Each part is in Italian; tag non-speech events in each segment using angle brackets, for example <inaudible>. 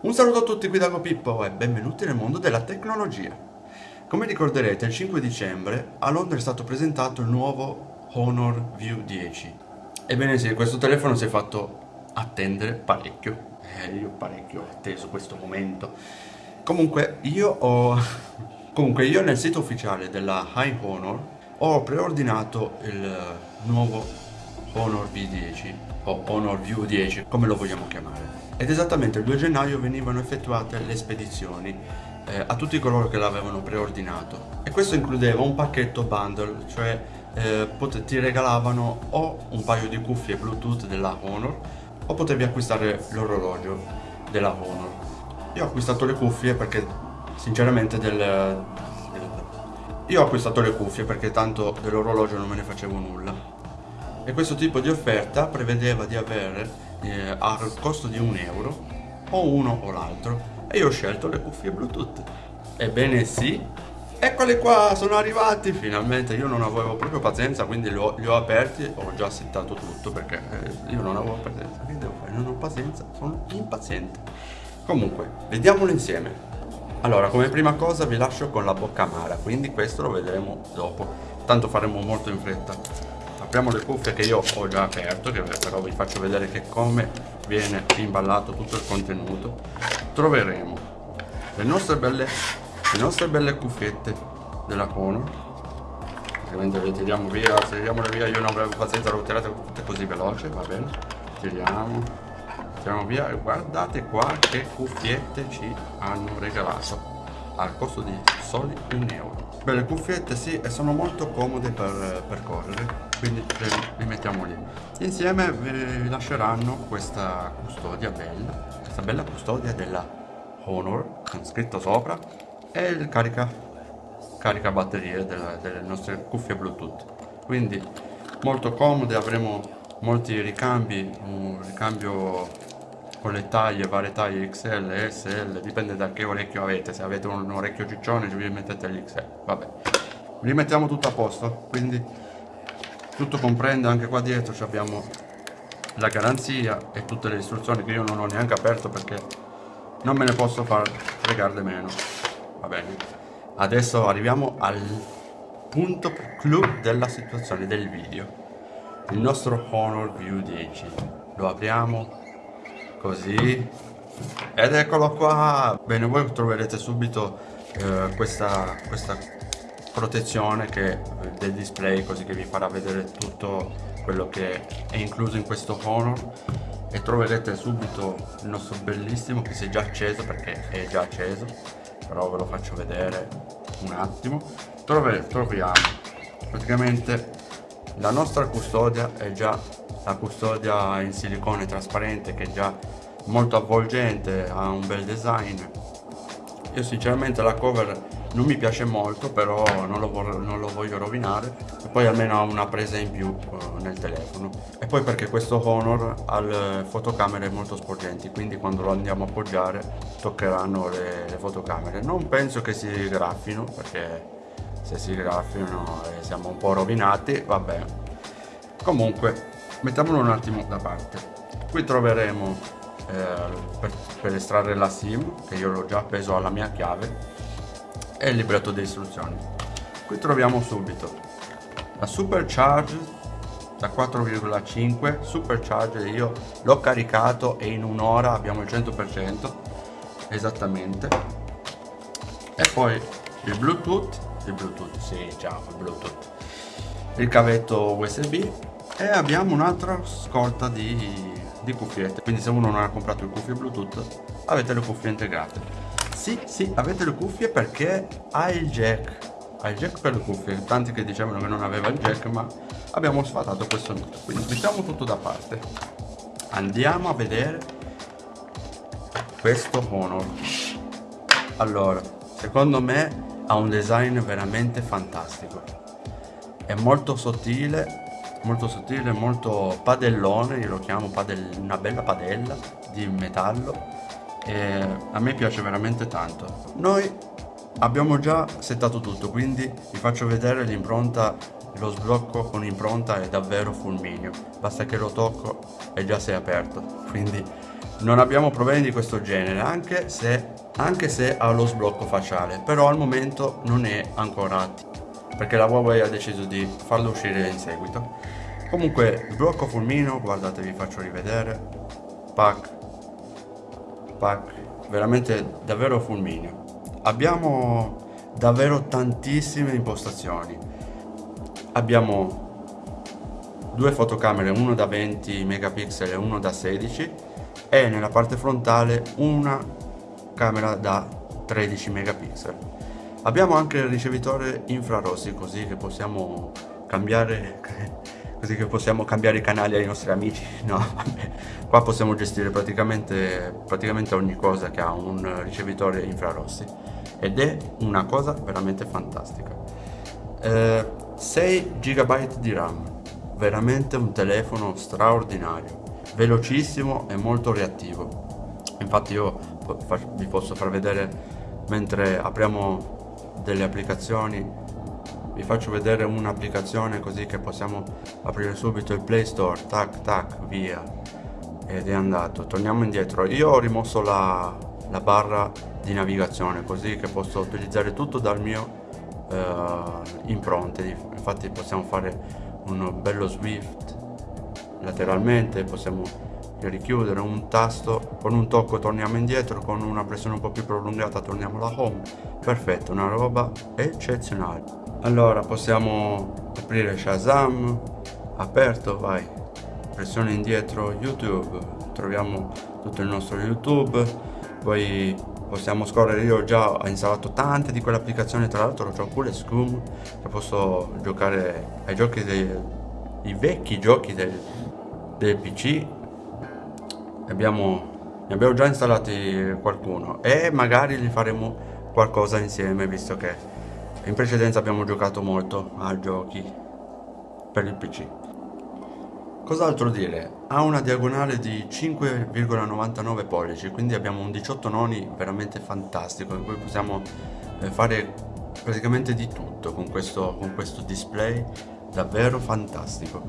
Un saluto a tutti qui da Pippo e benvenuti nel mondo della tecnologia. Come ricorderete il 5 dicembre a Londra è stato presentato il nuovo Honor View 10. Ebbene sì, questo telefono si è fatto attendere parecchio. Eh, io parecchio ho atteso questo momento. Comunque io ho... <laughs> Comunque io nel sito ufficiale della High Honor ho preordinato il nuovo Honor V10 o Honor View 10 come lo vogliamo chiamare. Ed esattamente il 2 gennaio venivano effettuate le spedizioni eh, a tutti coloro che l'avevano preordinato. E questo includeva un pacchetto bundle cioè eh, ti regalavano o un paio di cuffie bluetooth della Honor o potevi acquistare l'orologio della Honor. Io ho acquistato le cuffie perché sinceramente del, io ho acquistato le cuffie perché tanto dell'orologio non me ne facevo nulla e questo tipo di offerta prevedeva di avere eh, al costo di un euro o uno o l'altro. E io ho scelto le cuffie bluetooth. Ebbene sì. Eccole qua sono arrivati. Finalmente io non avevo proprio pazienza quindi li ho, li ho aperti. Ho già settato tutto perché eh, io non avevo pazienza. Che devo fare? Non ho pazienza sono impaziente. Comunque vediamolo insieme. Allora, come prima cosa vi lascio con la bocca amara, quindi questo lo vedremo dopo. Tanto faremo molto in fretta. Apriamo le cuffie che io ho già aperto, che però vi faccio vedere che come viene imballato tutto il contenuto. Troveremo le nostre belle, le nostre belle cuffiette della Cono. Ovviamente le tiriamo via, tiriamole via io non avevo pazienza, le ho tirate tutte così veloce, va bene. Tiriamo, Andiamo via e guardate qua che cuffiette ci hanno regalato al costo di soli un euro. Beh, le cuffiette sì, e sono molto comode per, per correre, quindi li mettiamo lì. Insieme vi lasceranno questa custodia bella, questa bella custodia della Honor, con scritto sopra, e il carica, carica batterie delle, delle nostre cuffie Bluetooth. Quindi molto comode, avremo molti ricambi, un ricambio con le taglie, varie taglie XL, SL, dipende da che orecchio avete, se avete un orecchio ciccione vi mettete l'XL, vabbè. Vi mettiamo tutto a posto, quindi tutto comprende, anche qua dietro abbiamo la garanzia e tutte le istruzioni che io non ho neanche aperto perché non me ne posso far fregare meno, va bene. Adesso arriviamo al punto clou della situazione del video, il nostro Honor View 10, lo apriamo così. Ed eccolo qua. Bene voi troverete subito eh, questa, questa protezione che, eh, del display così che vi farà vedere tutto quello che è incluso in questo Honor e troverete subito il nostro bellissimo che si è già acceso perché è già acceso però ve lo faccio vedere un attimo. Trove, troviamo. Praticamente la nostra custodia è già la custodia in silicone trasparente che è già molto avvolgente, ha un bel design. Io sinceramente la cover non mi piace molto, però non lo, non lo voglio rovinare. E poi almeno ha una presa in più uh, nel telefono. E poi perché questo Honor ha le fotocamere molto sporgenti, quindi quando lo andiamo a appoggiare toccheranno le, le fotocamere. Non penso che si graffino, perché se si graffino e siamo un po' rovinati, vabbè. Comunque, mettiamolo un attimo da parte. Qui troveremo eh, per, per, estrarre la SIM che io l'ho già appeso alla mia chiave e il libretto di istruzioni. Qui troviamo subito la supercharge da 4,5 supercharge io l'ho caricato e in un'ora abbiamo il 100% esattamente. E poi il bluetooth il bluetooth sì già il bluetooth. Il cavetto usb e abbiamo un'altra scorta di di cuffiette. Quindi se uno non ha comprato le cuffie bluetooth avete le cuffie integrate. Sì sì avete le cuffie perché ha il jack. Ha il jack per le cuffie. Tanti che dicevano che non aveva il jack ma abbiamo sfatato questo mito quindi mettiamo tutto da parte. Andiamo a vedere questo Honor. Allora secondo me ha un design veramente fantastico. È molto sottile molto sottile, molto padellone, io lo chiamo padell una bella padella di metallo e a me piace veramente tanto. Noi abbiamo già settato tutto, quindi vi faccio vedere l'impronta lo sblocco con impronta è davvero fulmineo, basta che lo tocco e già sei aperto, quindi non abbiamo problemi di questo genere, anche se, anche se ha lo sblocco facciale, però al momento non è ancora attivo, perché la Huawei ha deciso di farlo uscire in seguito. Comunque, sblocco fulmineo, guardate vi faccio rivedere, pack, pack, veramente davvero fulmineo. Abbiamo davvero tantissime impostazioni. Abbiamo due fotocamere, uno da 20 megapixel e uno da 16 e nella parte frontale una camera da 13 megapixel. Abbiamo anche il ricevitore infrarossi così che possiamo cambiare <laughs> così che possiamo cambiare i canali ai nostri amici <laughs> no vabbè qua possiamo gestire praticamente, praticamente ogni cosa che ha un ricevitore infrarossi ed è una cosa veramente fantastica. Eh, 6 GB di RAM, veramente un telefono straordinario, velocissimo e molto reattivo. Infatti io vi posso far vedere mentre apriamo delle applicazioni. Vi faccio vedere un'applicazione così che possiamo aprire subito il Play Store, tac tac, via. Ed è andato, torniamo indietro. Io ho rimosso la, la barra di navigazione così che posso utilizzare tutto dal mio uh, impronte. Infatti possiamo fare un bello swift lateralmente possiamo richiudere un tasto con un tocco torniamo indietro con una pressione un po' più prolungata torniamo alla home. Perfetto una roba eccezionale. Allora possiamo aprire Shazam. Aperto vai. Pressione indietro youtube. Troviamo tutto il nostro youtube. Poi possiamo scorrere. Io già ho installato tante di quelle applicazioni tra l'altro ho pure Scum che posso giocare ai giochi dei i vecchi giochi del, del pc abbiamo, ne abbiamo già installati qualcuno e magari li faremo qualcosa insieme visto che in precedenza abbiamo giocato molto a giochi per il pc Cos'altro dire? Ha una diagonale di 5,99 pollici, quindi abbiamo un 18 noni veramente fantastico in cui possiamo eh, fare praticamente di tutto con questo, con questo display davvero fantastico.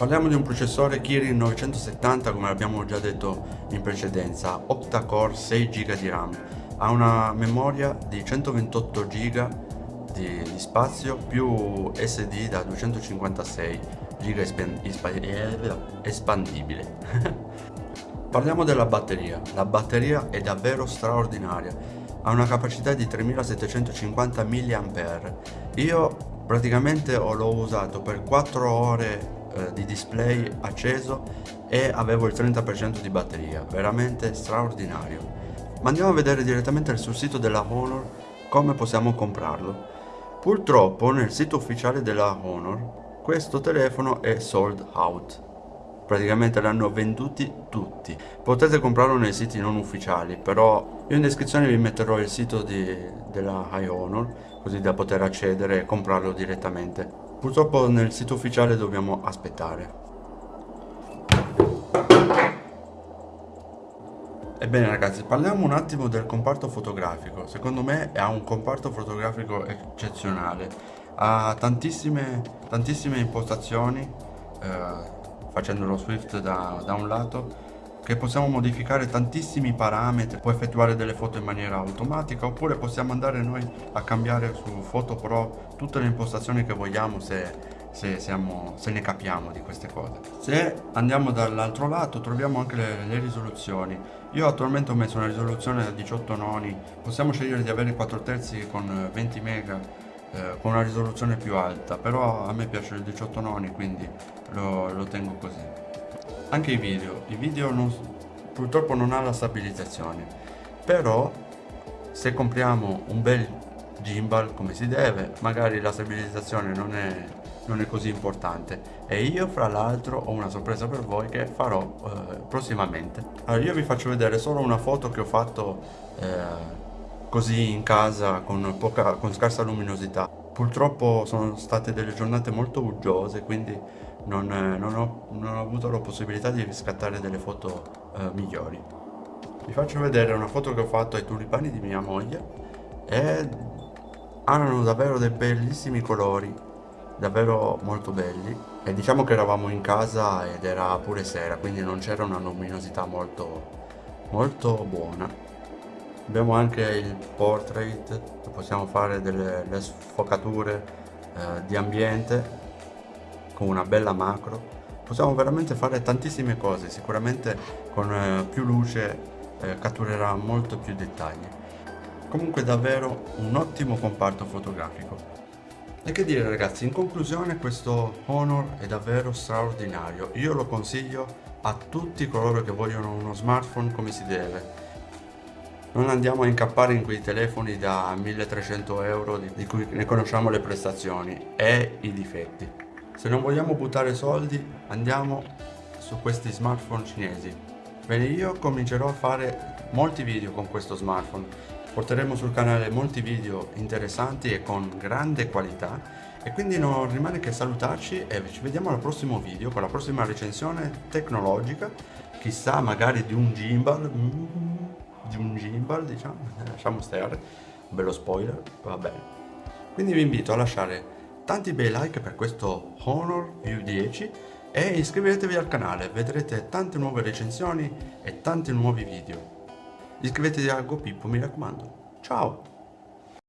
Parliamo di un processore Kirin 970 come abbiamo già detto in precedenza, octa-core 6 GB di RAM, ha una memoria di 128 GB di, di spazio più SD da 256 giga espandibile. <laughs> Parliamo della batteria. La batteria è davvero straordinaria. Ha una capacità di 3750 mAh. Io praticamente l'ho usato per 4 ore eh, di display acceso e avevo il 30% di batteria. Veramente straordinario. Ma andiamo a vedere direttamente sul sito della Honor come possiamo comprarlo. Purtroppo nel sito ufficiale della Honor questo telefono è sold out. Praticamente l'hanno venduti tutti. Potete comprarlo nei siti non ufficiali, però io in descrizione vi metterò il sito di, della High Honor così da poter accedere e comprarlo direttamente. Purtroppo nel sito ufficiale dobbiamo aspettare. Ebbene ragazzi, parliamo un attimo del comparto fotografico. Secondo me ha un comparto fotografico eccezionale. Ha tantissime, tantissime impostazioni, eh, facendo lo Swift da, da un lato, che possiamo modificare tantissimi parametri, può effettuare delle foto in maniera automatica oppure possiamo andare noi a cambiare su Photo Pro tutte le impostazioni che vogliamo se se, siamo, se, ne capiamo di queste cose. Se andiamo dall'altro lato troviamo anche le, le, risoluzioni. Io attualmente ho messo una risoluzione da 18 noni, possiamo scegliere di avere 4 terzi con 20 mega eh, con una risoluzione più alta, però a me piace il 18 noni quindi lo, lo tengo così. Anche i video, i video non, purtroppo non ha la stabilizzazione, però se compriamo un bel gimbal come si deve, magari la stabilizzazione non è non è così importante. E io fra l'altro ho una sorpresa per voi che farò eh, prossimamente. Allora io vi faccio vedere solo una foto che ho fatto eh, così in casa con, poca, con scarsa luminosità. Purtroppo sono state delle giornate molto uggiose quindi non, non, ho, non ho, avuto la possibilità di scattare delle foto eh, migliori. Vi faccio vedere una foto che ho fatto ai tulipani di mia moglie. E hanno davvero dei bellissimi colori, davvero molto belli. E diciamo che eravamo in casa ed era pure sera, quindi non c'era una luminosità molto, molto buona. Abbiamo anche il portrait, possiamo fare delle sfocature eh, di ambiente con una bella macro. Possiamo veramente fare tantissime cose, sicuramente con eh, più luce eh, catturerà molto più dettagli. Comunque davvero un ottimo comparto fotografico. E che dire ragazzi, in conclusione questo Honor è davvero straordinario, io lo consiglio a tutti coloro che vogliono uno smartphone come si deve. Non andiamo a incappare in quei telefoni da 1300 euro di cui ne conosciamo le prestazioni e i difetti. Se non vogliamo buttare soldi andiamo su questi smartphone cinesi. Bene, io comincerò a fare molti video con questo smartphone. Porteremo sul canale molti video interessanti e con grande qualità. E quindi non rimane che salutarci e ci vediamo al prossimo video con la prossima recensione tecnologica, chissà magari di un gimbal, mm, di un gimbal diciamo, <laughs> lasciamo stare, bello spoiler, va bene. Quindi vi invito a lasciare tanti bei like per questo Honor View 10 e iscrivetevi al canale, vedrete tante nuove recensioni e tanti nuovi video. Iscrivetevi a GoPippo, mi raccomando. Ciao!